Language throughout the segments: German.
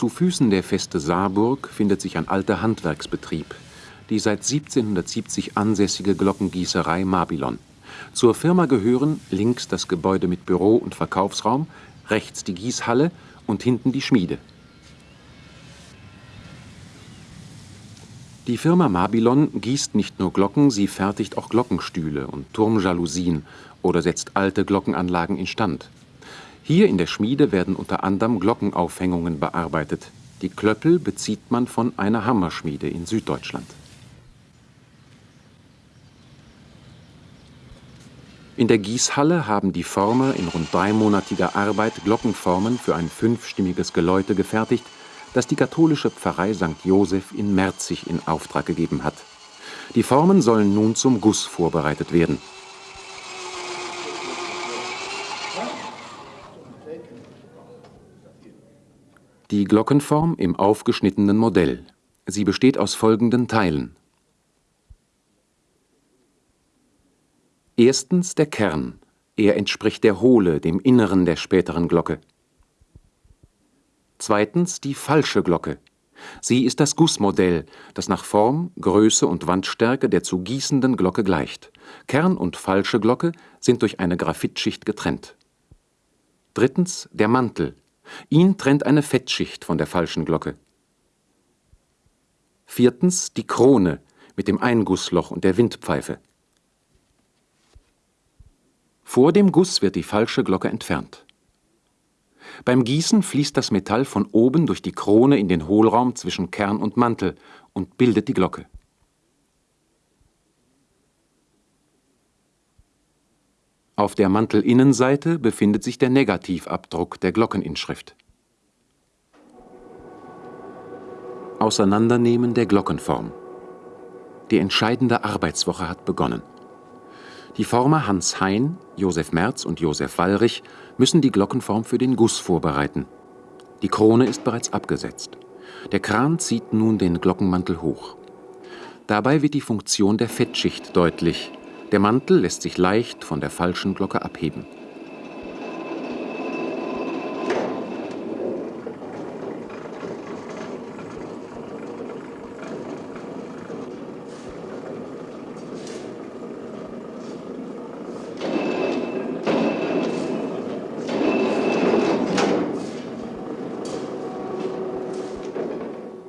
Zu Füßen der Feste Saarburg findet sich ein alter Handwerksbetrieb, die seit 1770 ansässige Glockengießerei Mabilon. Zur Firma gehören links das Gebäude mit Büro und Verkaufsraum, rechts die Gießhalle und hinten die Schmiede. Die Firma Mabilon gießt nicht nur Glocken, sie fertigt auch Glockenstühle und Turmjalousien oder setzt alte Glockenanlagen instand. Hier in der Schmiede werden unter anderem Glockenaufhängungen bearbeitet. Die Klöppel bezieht man von einer Hammerschmiede in Süddeutschland. In der Gießhalle haben die Former in rund dreimonatiger Arbeit Glockenformen für ein fünfstimmiges Geläute gefertigt, das die katholische Pfarrei St. Joseph in Merzig in Auftrag gegeben hat. Die Formen sollen nun zum Guss vorbereitet werden. Die Glockenform im aufgeschnittenen Modell. Sie besteht aus folgenden Teilen. Erstens der Kern. Er entspricht der Hohle, dem Inneren der späteren Glocke. Zweitens die falsche Glocke. Sie ist das Gussmodell, das nach Form, Größe und Wandstärke der zu gießenden Glocke gleicht. Kern und falsche Glocke sind durch eine Graphitschicht getrennt. Drittens der Mantel. Ihn trennt eine Fettschicht von der falschen Glocke. Viertens die Krone mit dem Eingussloch und der Windpfeife. Vor dem Guss wird die falsche Glocke entfernt. Beim Gießen fließt das Metall von oben durch die Krone in den Hohlraum zwischen Kern und Mantel und bildet die Glocke. Auf der Mantelinnenseite befindet sich der Negativabdruck der Glockeninschrift. Auseinandernehmen der Glockenform. Die entscheidende Arbeitswoche hat begonnen. Die Former Hans Hein, Josef Merz und Josef Wallrich müssen die Glockenform für den Guss vorbereiten. Die Krone ist bereits abgesetzt. Der Kran zieht nun den Glockenmantel hoch. Dabei wird die Funktion der Fettschicht deutlich. Der Mantel lässt sich leicht von der falschen Glocke abheben.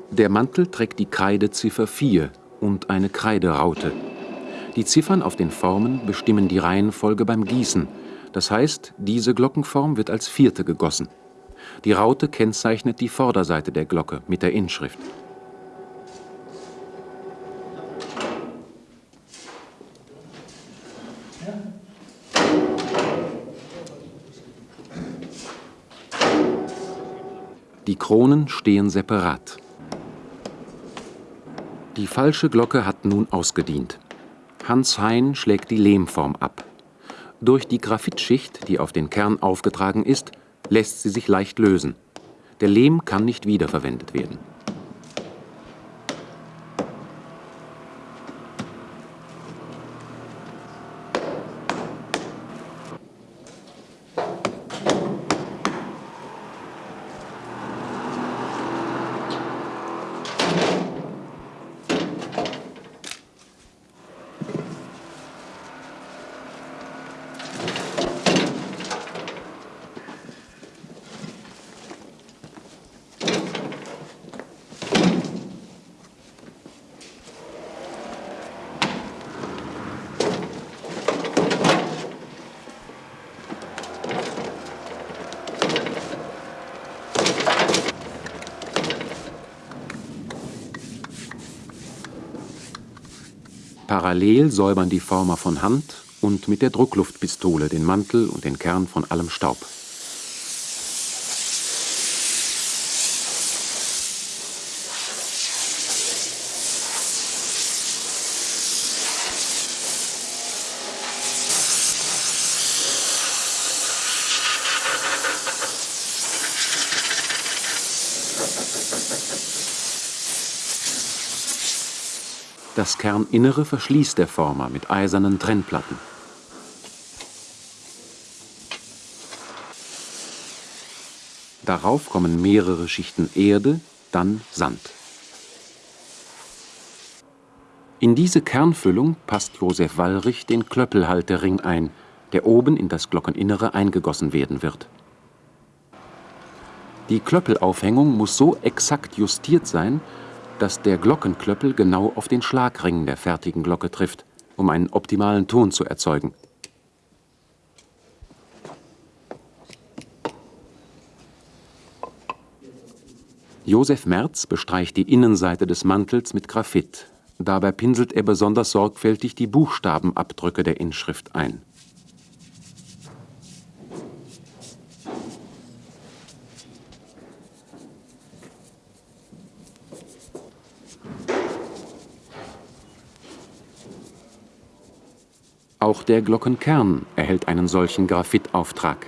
Der Mantel trägt die Kreideziffer 4 und eine Kreideraute. Die Ziffern auf den Formen bestimmen die Reihenfolge beim Gießen, das heißt, diese Glockenform wird als vierte gegossen. Die Raute kennzeichnet die Vorderseite der Glocke mit der Inschrift. Die Kronen stehen separat. Die falsche Glocke hat nun ausgedient. Hans Hein schlägt die Lehmform ab. Durch die Graphitschicht, die auf den Kern aufgetragen ist, lässt sie sich leicht lösen. Der Lehm kann nicht wiederverwendet werden. Parallel säubern die Former von Hand und mit der Druckluftpistole den Mantel und den Kern von allem Staub. Das Kerninnere verschließt der Former mit eisernen Trennplatten. Darauf kommen mehrere Schichten Erde, dann Sand. In diese Kernfüllung passt Josef Wallrich den Klöppelhaltering ein, der oben in das Glockeninnere eingegossen werden wird. Die Klöppelaufhängung muss so exakt justiert sein, dass der Glockenklöppel genau auf den Schlagring der fertigen Glocke trifft, um einen optimalen Ton zu erzeugen. Josef Merz bestreicht die Innenseite des Mantels mit Graphit. Dabei pinselt er besonders sorgfältig die Buchstabenabdrücke der Inschrift ein. Auch der Glockenkern erhält einen solchen Graphitauftrag.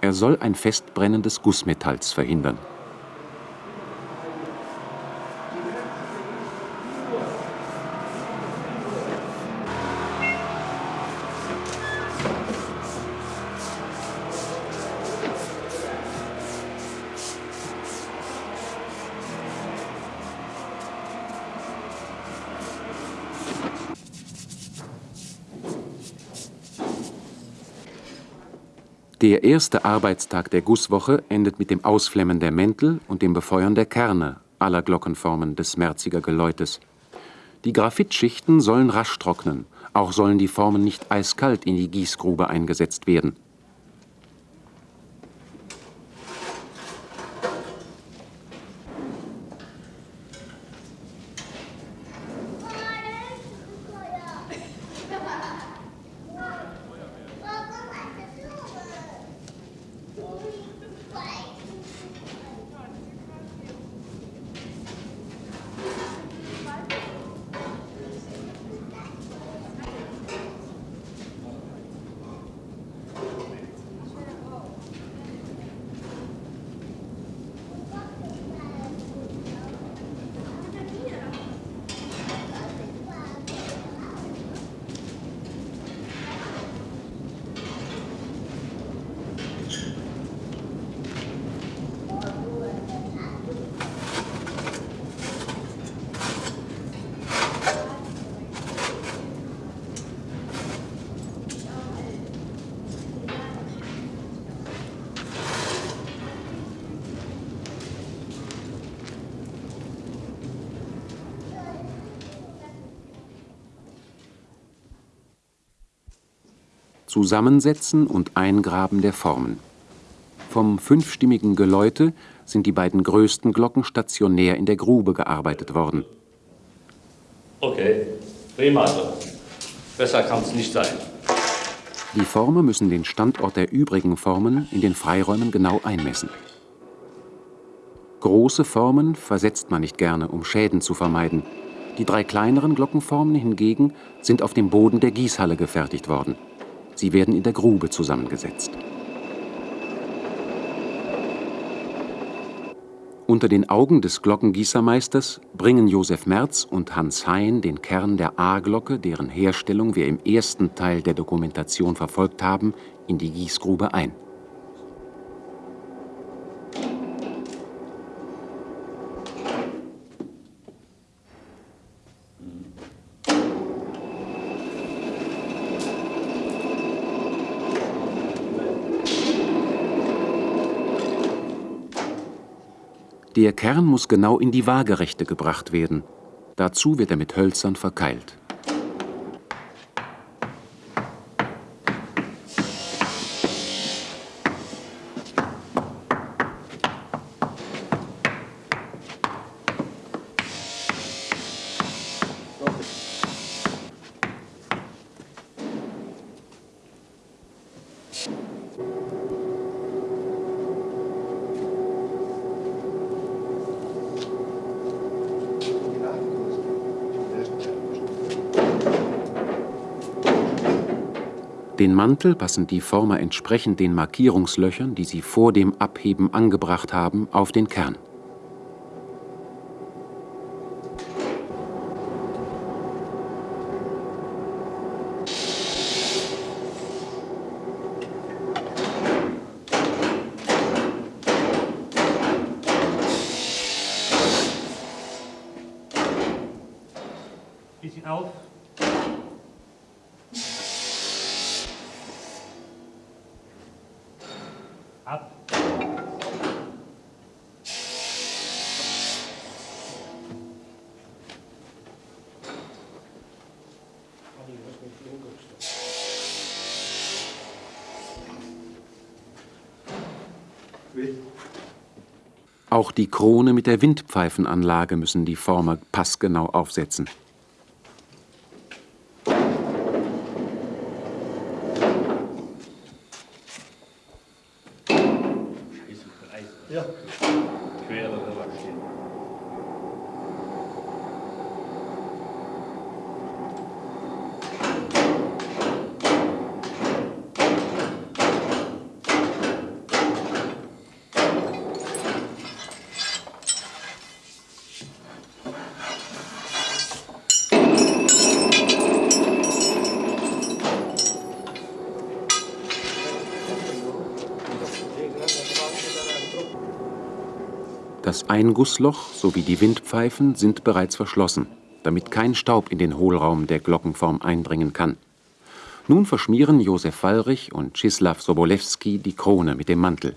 Er soll ein Festbrennen des Gussmetalls verhindern. Der erste Arbeitstag der Gusswoche endet mit dem Ausflemmen der Mäntel und dem Befeuern der Kerne aller Glockenformen des Merziger Geläutes. Die Graphitschichten sollen rasch trocknen, auch sollen die Formen nicht eiskalt in die Gießgrube eingesetzt werden Zusammensetzen und Eingraben der Formen. Vom fünfstimmigen Geläute sind die beiden größten Glocken stationär in der Grube gearbeitet worden. Okay, prima. Besser kann es nicht sein. Die Former müssen den Standort der übrigen Formen in den Freiräumen genau einmessen. Große Formen versetzt man nicht gerne, um Schäden zu vermeiden. Die drei kleineren Glockenformen hingegen sind auf dem Boden der Gießhalle gefertigt worden. Sie werden in der Grube zusammengesetzt. Unter den Augen des Glockengießermeisters bringen Josef Merz und Hans Hein den Kern der A-Glocke, deren Herstellung wir im ersten Teil der Dokumentation verfolgt haben, in die Gießgrube ein. Der Kern muss genau in die Waagerechte gebracht werden. Dazu wird er mit Hölzern verkeilt Den Mantel passen die Former entsprechend den Markierungslöchern, die sie vor dem Abheben angebracht haben, auf den Kern Auch die Krone mit der Windpfeifenanlage müssen die Former passgenau aufsetzen. Das Eingussloch sowie die Windpfeifen sind bereits verschlossen, damit kein Staub in den Hohlraum der Glockenform eindringen kann. Nun verschmieren Josef Wallrich und Czislaw Sobolewski die Krone mit dem Mantel.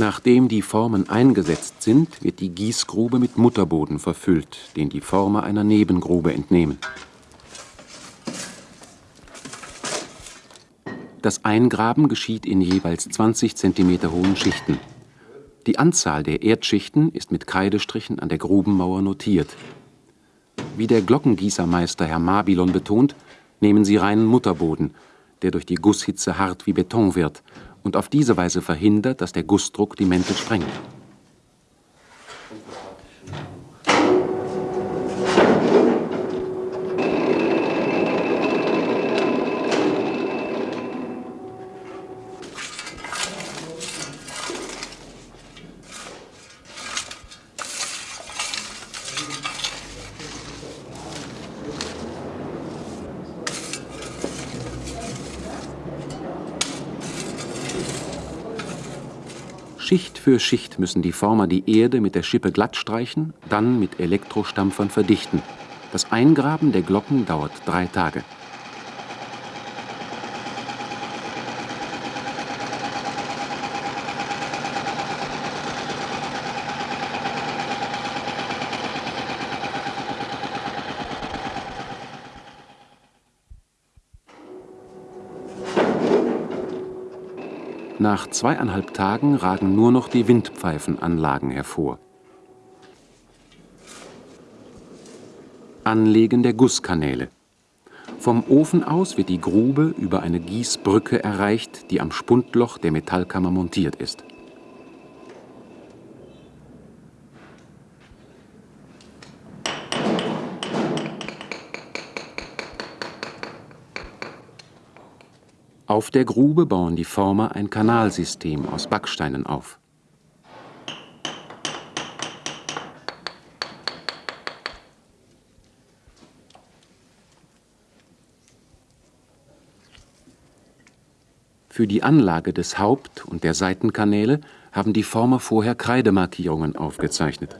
Nachdem die Formen eingesetzt sind, wird die Gießgrube mit Mutterboden verfüllt, den die Former einer Nebengrube entnehmen. Das Eingraben geschieht in jeweils 20 cm hohen Schichten. Die Anzahl der Erdschichten ist mit Kreidestrichen an der Grubenmauer notiert. Wie der Glockengießermeister Herr Mabilon betont, nehmen sie reinen Mutterboden, der durch die Gusshitze hart wie Beton wird und auf diese Weise verhindert, dass der Gussdruck die Mäntel sprengt. Schicht für Schicht müssen die Former die Erde mit der Schippe glatt streichen, dann mit Elektrostampfern verdichten. Das Eingraben der Glocken dauert drei Tage. Nach zweieinhalb Tagen ragen nur noch die Windpfeifenanlagen hervor. Anlegen der Gusskanäle. Vom Ofen aus wird die Grube über eine Gießbrücke erreicht, die am Spundloch der Metallkammer montiert ist. Auf der Grube bauen die Former ein Kanalsystem aus Backsteinen auf. Für die Anlage des Haupt- und der Seitenkanäle haben die Former vorher Kreidemarkierungen aufgezeichnet.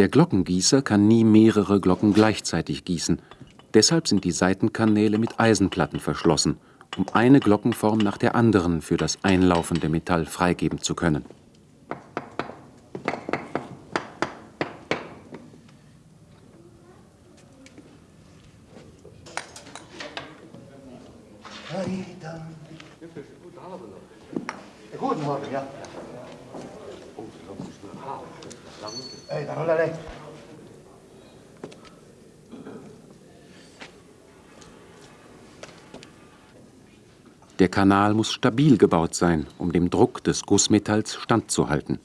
Der Glockengießer kann nie mehrere Glocken gleichzeitig gießen. Deshalb sind die Seitenkanäle mit Eisenplatten verschlossen, um eine Glockenform nach der anderen für das einlaufende Metall freigeben zu können. Guten Morgen, ja. Ey, da roll er Der Kanal muss stabil gebaut sein, um dem Druck des Gussmetalls standzuhalten.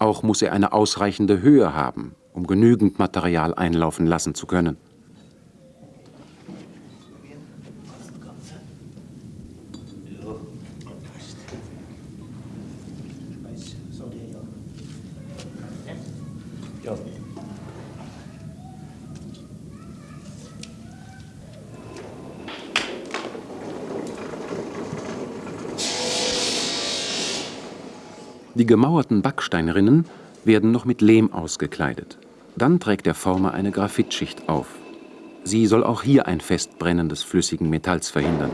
Auch muss er eine ausreichende Höhe haben, um genügend Material einlaufen lassen zu können. Die gemauerten Backsteinrinnen werden noch mit Lehm ausgekleidet. Dann trägt der Former eine Graphitschicht auf. Sie soll auch hier ein Festbrennen des flüssigen Metalls verhindern.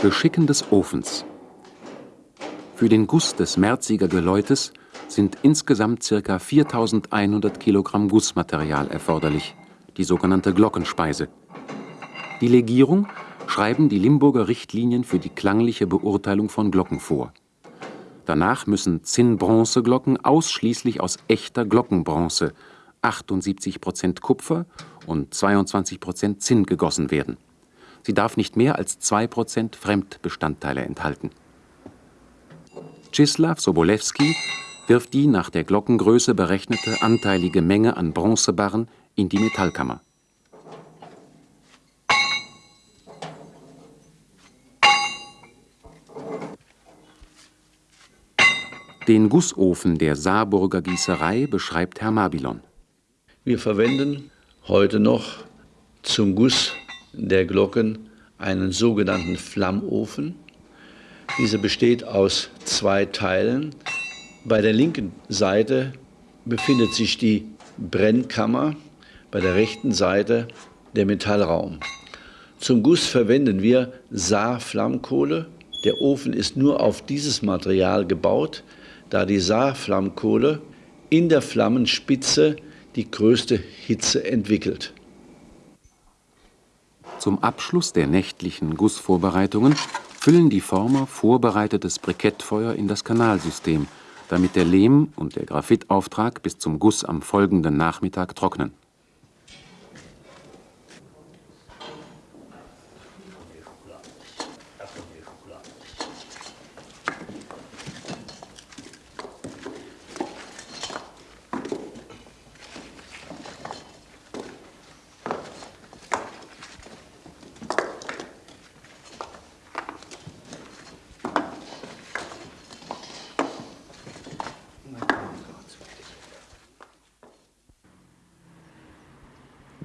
Beschicken des Ofens. Für den Guss des Merziger Geläutes sind insgesamt ca. 4100 Kilogramm Gussmaterial erforderlich, die sogenannte Glockenspeise. Die Legierung schreiben die Limburger Richtlinien für die klangliche Beurteilung von Glocken vor. Danach müssen Zinn-Bronze-Glocken ausschließlich aus echter Glockenbronze, 78% Kupfer und 22% Zinn gegossen werden. Sie darf nicht mehr als 2% Fremdbestandteile enthalten. Czislaw Sobolewski wirft die nach der Glockengröße berechnete anteilige Menge an Bronzebarren in die Metallkammer. Den Gussofen der Saarburger Gießerei beschreibt Herr Mabilon. Wir verwenden heute noch zum Guss der Glocken einen sogenannten Flammofen. Dieser besteht aus zwei Teilen. Bei der linken Seite befindet sich die Brennkammer, bei der rechten Seite der Metallraum. Zum Guss verwenden wir Saarflammkohle. Der Ofen ist nur auf dieses Material gebaut, da die Saarflammkohle in der Flammenspitze die größte Hitze entwickelt. Zum Abschluss der nächtlichen Gussvorbereitungen füllen die Former vorbereitetes Brikettfeuer in das Kanalsystem – damit der Lehm und der Graphittauftrag bis zum Guss am folgenden Nachmittag trocknen.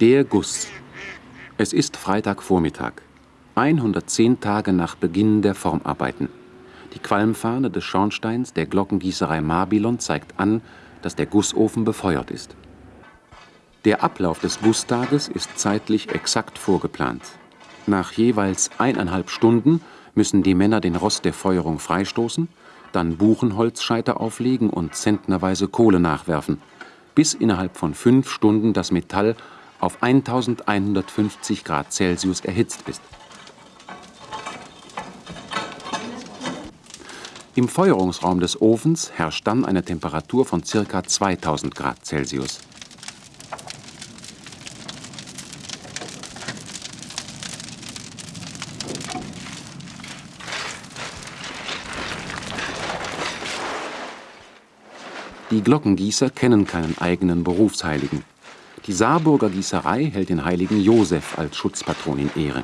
Der Guss. Es ist Freitagvormittag, 110 Tage nach Beginn der Formarbeiten. Die Qualmfahne des Schornsteins der Glockengießerei Marbilon zeigt an, dass der Gussofen befeuert ist. Der Ablauf des Gusstages ist zeitlich exakt vorgeplant. Nach jeweils eineinhalb Stunden müssen die Männer den Rost der Feuerung freistoßen, dann Buchenholzscheiter auflegen und zentnerweise Kohle nachwerfen, bis innerhalb von fünf Stunden das Metall auf 1150 Grad Celsius erhitzt ist. Im Feuerungsraum des Ofens herrscht dann eine Temperatur von ca. 2000 Grad Celsius. Die Glockengießer kennen keinen eigenen Berufsheiligen. Die Saarburger Gießerei hält den heiligen Josef als Schutzpatron in Ehre.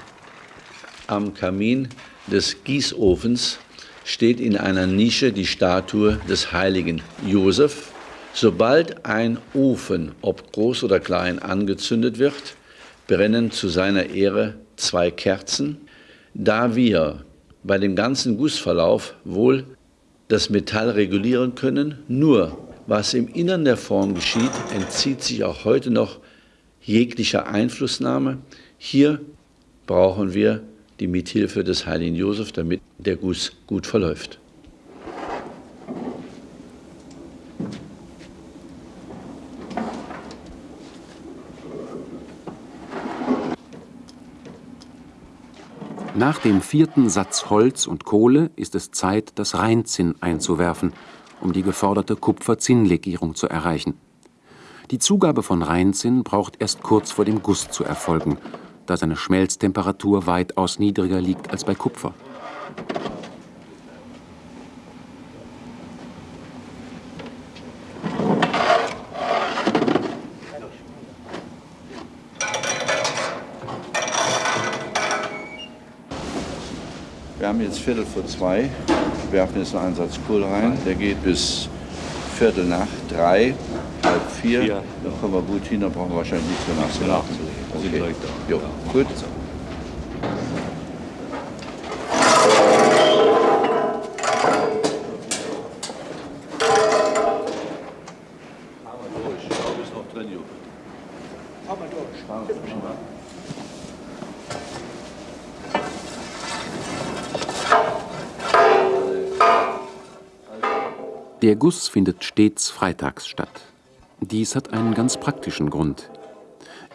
Am Kamin des Gießofens steht in einer Nische die Statue des heiligen Josef. Sobald ein Ofen, ob groß oder klein, angezündet wird, brennen zu seiner Ehre zwei Kerzen. Da wir bei dem ganzen Gussverlauf wohl das Metall regulieren können, nur was im Innern der Form geschieht, entzieht sich auch heute noch jeglicher Einflussnahme. Hier brauchen wir die Mithilfe des heiligen Josef, damit der Guss gut verläuft. Nach dem vierten Satz Holz und Kohle ist es Zeit, das Rheinzinn einzuwerfen, um die geforderte Kupfer-Zinn-Legierung zu erreichen. Die Zugabe von Rheinzinn braucht erst kurz vor dem Guss zu erfolgen, da seine Schmelztemperatur weitaus niedriger liegt als bei Kupfer. Wir haben jetzt Viertel vor zwei, werfen jetzt einen Einsatz Kohl rein. Der geht bis Viertel nach drei, halb vier. Vier, Dann kommen wir gut hin, dann brauchen wir wahrscheinlich nichts mehr nachzulegen. nachzulegen. Also Okay. direkt da. Jo, gut. Der Guss findet stets freitags statt. Dies hat einen ganz praktischen Grund.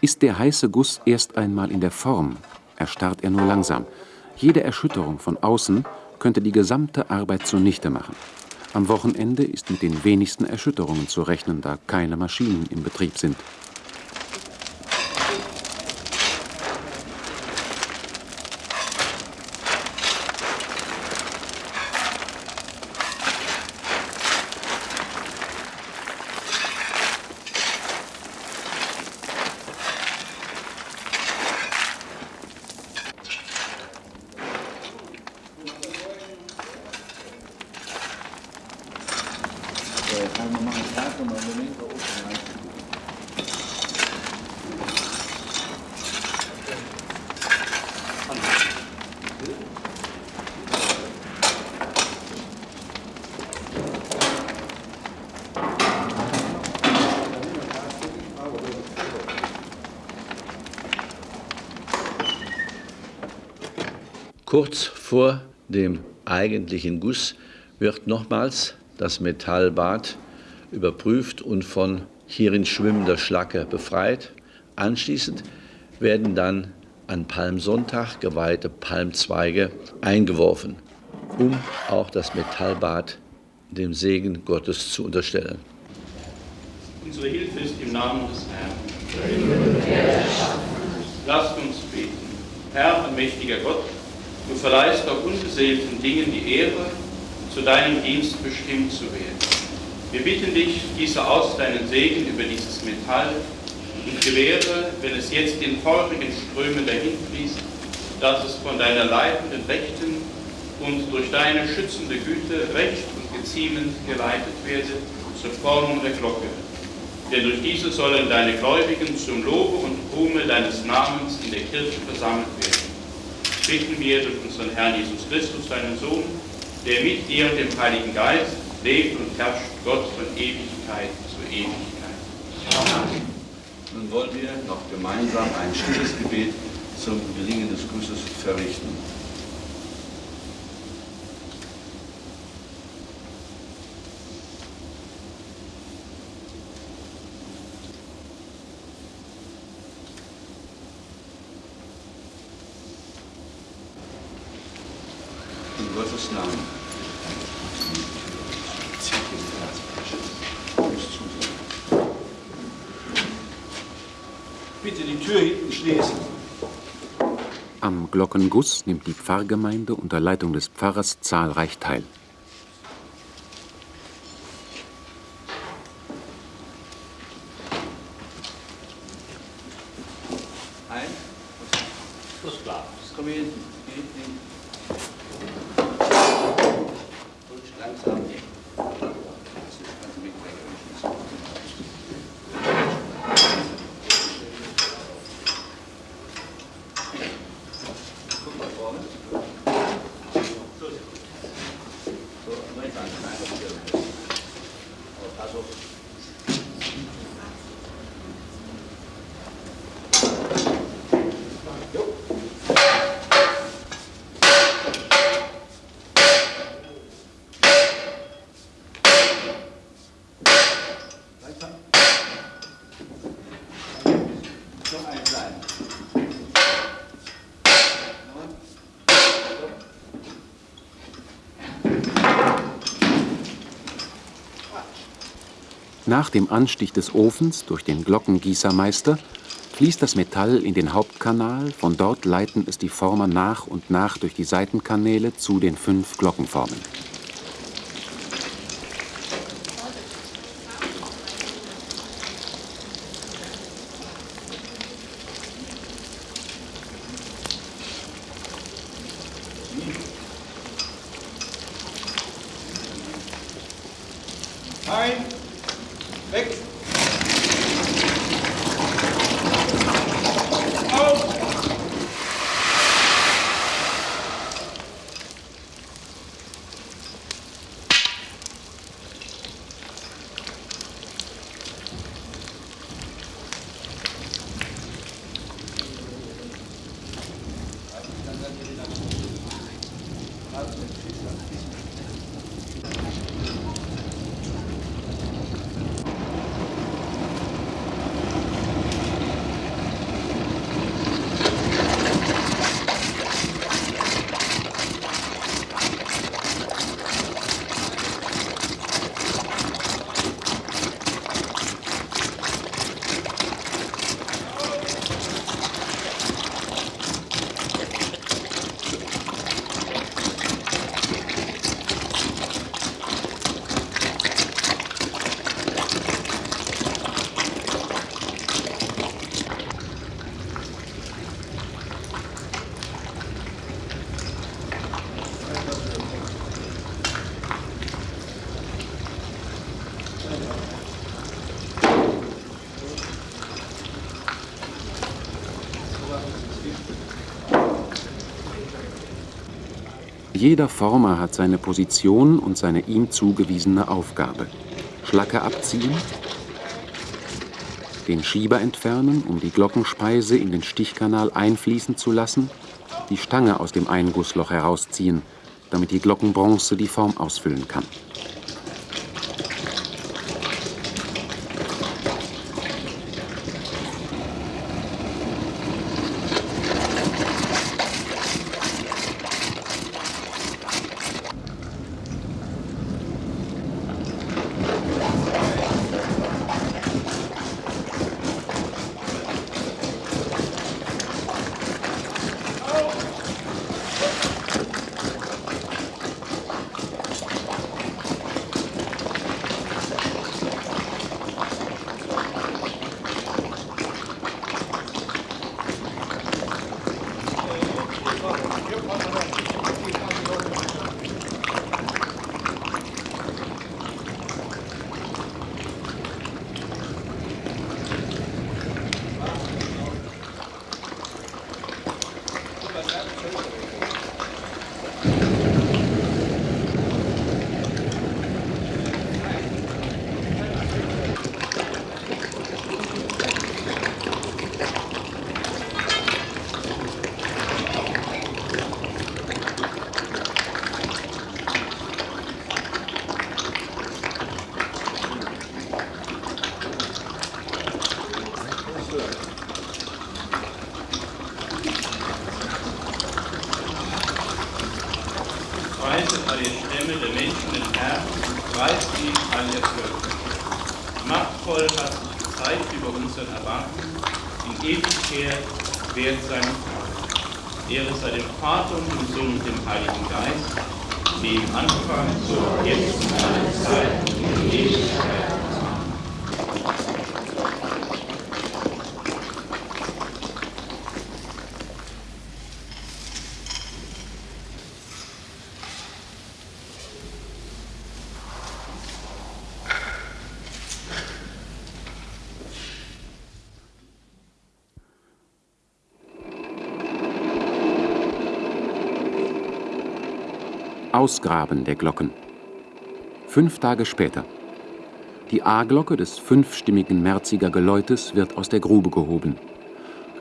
Ist der heiße Guss erst einmal in der Form, erstarrt er nur langsam. Jede Erschütterung von außen könnte die gesamte Arbeit zunichte machen. Am Wochenende ist mit den wenigsten Erschütterungen zu rechnen, da keine Maschinen im Betrieb sind. Kurz vor dem eigentlichen Guss wird nochmals das Metallbad überprüft und von hierin schwimmender Schlacke befreit. Anschließend werden dann an Palmsonntag geweihte Palmzweige eingeworfen, um auch das Metallbad dem Segen Gottes zu unterstellen. Unsere Hilfe ist im Namen des Herrn. Lasst uns beten. Herr, allmächtiger Gott, du verleihst auch unbeseelten Dingen die Ehre, zu deinem Dienst bestimmt zu werden. Wir bitten dich, gieße aus deinen Segen über dieses Metall und gewähre, wenn es jetzt in feurigen Strömen dahinfließt, dass es von deiner leitenden Rechten und durch deine schützende Güte recht und geziemend geleitet werde zur Formung der Glocke. Denn durch diese sollen deine Gläubigen zum Lobe und Ruhme deines Namens in der Kirche versammelt werden. Bitten wir durch unseren Herrn Jesus Christus, deinen Sohn, der mit dir und dem Heiligen Geist lebt und herrscht, Gott von Ewigkeit zu Ewigkeit. Nun wollen wir noch gemeinsam ein stilles Gebet zum Gelingen des Gusses verrichten. In Gottes Namen. Bitte die Tür hinten schließen. Am Glockenguss nimmt die Pfarrgemeinde unter Leitung des Pfarrers zahlreich teil. 他说。Nach dem Anstich des Ofens durch den Glockengießermeister fließt das Metall in den Hauptkanal, von dort leiten es die Former nach und nach durch die Seitenkanäle zu den fünf Glockenformen. ein, weg. Auf. Jeder Former hat seine Position und seine ihm zugewiesene Aufgabe. Schlacke abziehen, den Schieber entfernen, um die Glockenspeise in den Stichkanal einfließen zu lassen, die Stange aus dem Eingussloch herausziehen, damit die Glockenbronze die Form ausfüllen kann. Ausgraben der Glocken. Fünf Tage später. Die A-Glocke des fünfstimmigen Merziger Geläutes wird aus der Grube gehoben.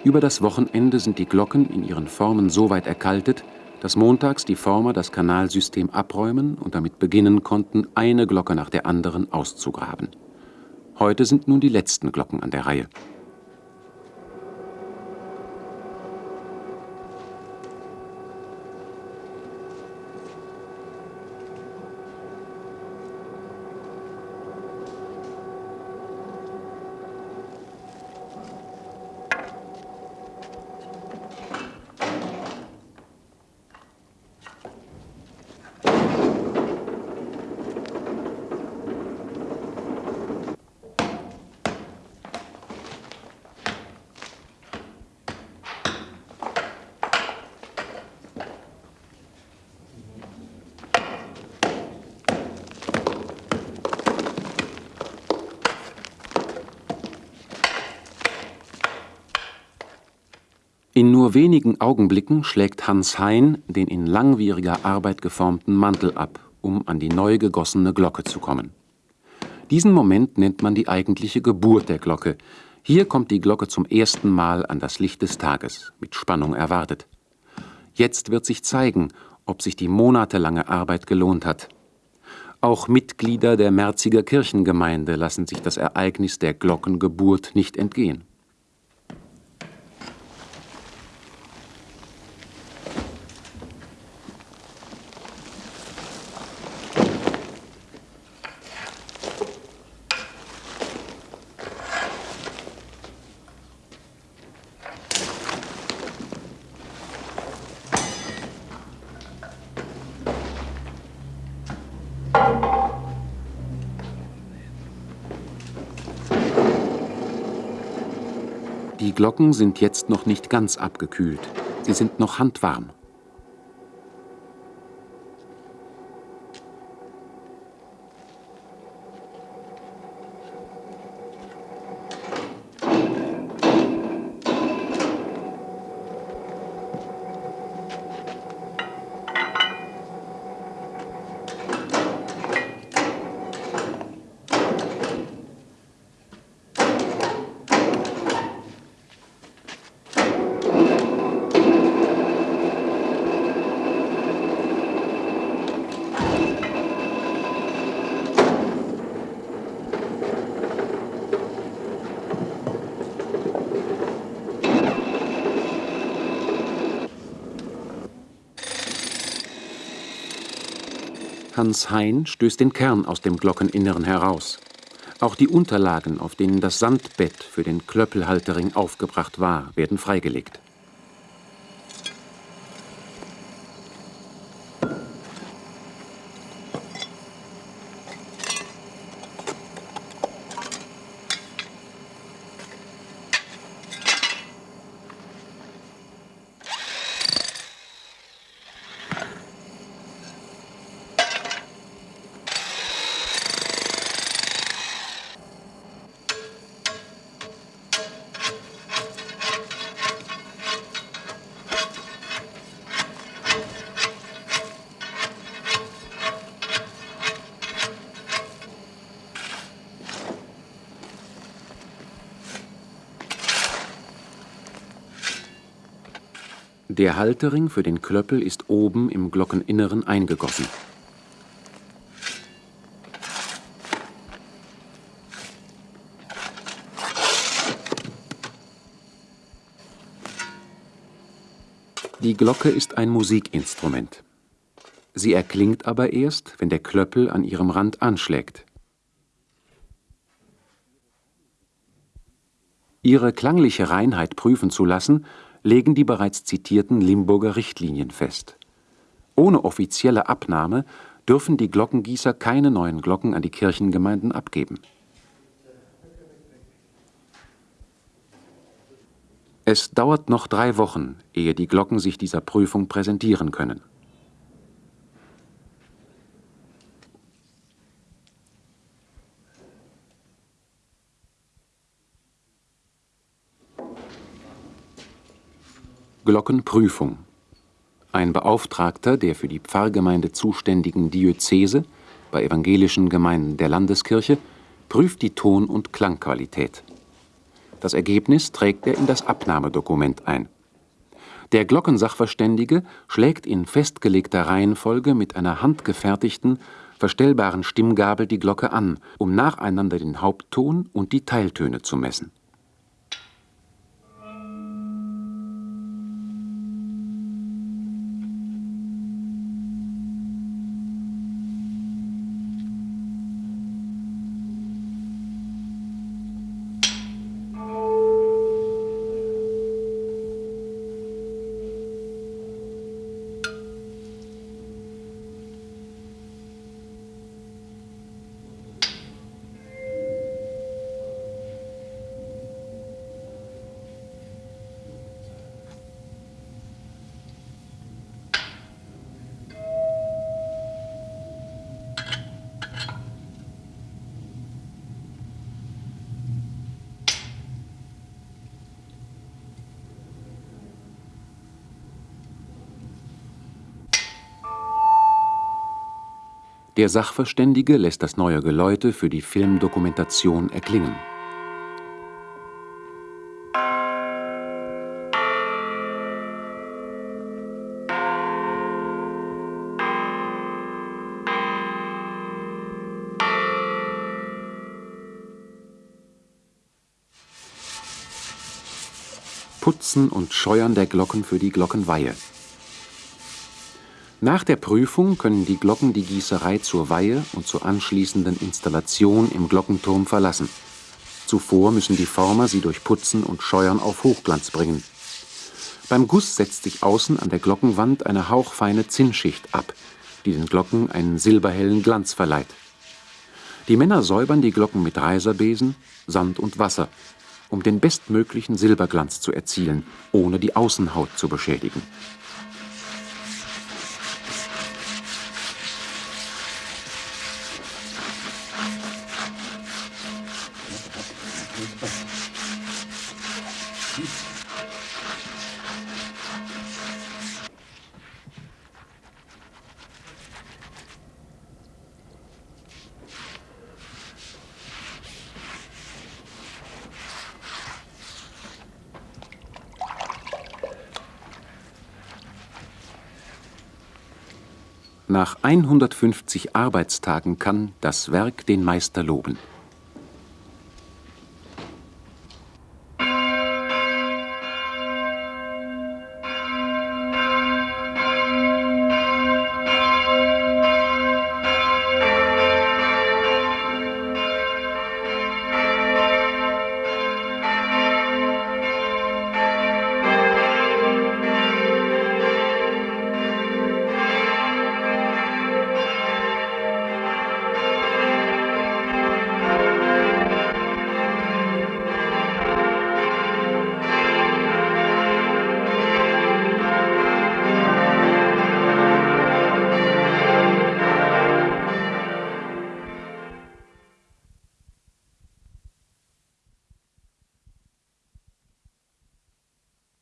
Über das Wochenende sind die Glocken in ihren Formen so weit erkaltet, dass montags die Former das Kanalsystem abräumen und damit beginnen konnten, eine Glocke nach der anderen auszugraben. Heute sind nun die letzten Glocken an der Reihe. In nur wenigen Augenblicken schlägt Hans Hein den in langwieriger Arbeit geformten Mantel ab, um an die neu gegossene Glocke zu kommen. Diesen Moment nennt man die eigentliche Geburt der Glocke. Hier kommt die Glocke zum ersten Mal an das Licht des Tages, mit Spannung erwartet. Jetzt wird sich zeigen, ob sich die monatelange Arbeit gelohnt hat. Auch Mitglieder der Merziger Kirchengemeinde lassen sich das Ereignis der Glockengeburt nicht entgehen. Die Glocken sind jetzt noch nicht ganz abgekühlt. Sie sind noch handwarm. Hans Hein stößt den Kern aus dem Glockeninneren heraus. Auch die Unterlagen, auf denen das Sandbett für den Klöppelhaltering aufgebracht war, werden freigelegt. Der Haltering für den Klöppel ist oben im Glockeninneren eingegossen. Die Glocke ist ein Musikinstrument. Sie erklingt aber erst, wenn der Klöppel an ihrem Rand anschlägt. Ihre klangliche Reinheit prüfen zu lassen, legen die bereits zitierten Limburger Richtlinien fest. Ohne offizielle Abnahme dürfen die Glockengießer keine neuen Glocken an die Kirchengemeinden abgeben. Es dauert noch drei Wochen, ehe die Glocken sich dieser Prüfung präsentieren können. Glockenprüfung. Ein Beauftragter der für die Pfarrgemeinde zuständigen Diözese bei evangelischen Gemeinden der Landeskirche prüft die Ton- und Klangqualität. Das Ergebnis trägt er in das Abnahmedokument ein. Der Glockensachverständige schlägt in festgelegter Reihenfolge mit einer handgefertigten, verstellbaren Stimmgabel die Glocke an, um nacheinander den Hauptton und die Teiltöne zu messen. Der Sachverständige lässt das neue Geläute für die Filmdokumentation erklingen. Putzen und Scheuern der Glocken für die Glockenweihe. Nach der Prüfung können die Glocken die Gießerei zur Weihe und zur anschließenden Installation im Glockenturm verlassen. Zuvor müssen die Former sie durch Putzen und Scheuern auf Hochglanz bringen. Beim Guss setzt sich außen an der Glockenwand eine hauchfeine Zinnschicht ab, die den Glocken einen silberhellen Glanz verleiht. Die Männer säubern die Glocken mit Reiserbesen, Sand und Wasser, um den bestmöglichen Silberglanz zu erzielen, ohne die Außenhaut zu beschädigen. Nach 150 Arbeitstagen kann das Werk den Meister loben